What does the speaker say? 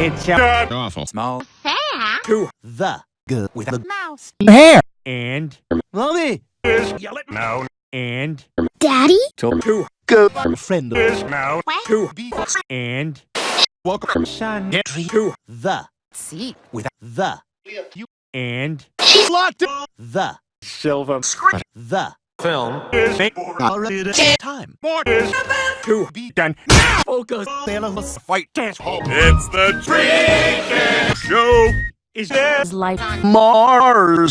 It's a Awful. small Hair. to the good with the Mouse. hair and Mommy, is yell it now and Daddy. to to go friend is now What? to be and welcome son get to the See. with the you and She's locked the Silver the film is already time. more is to be done. now. Focus. Sailor Fight dance. It's the Trick Show. Is there life on Mars.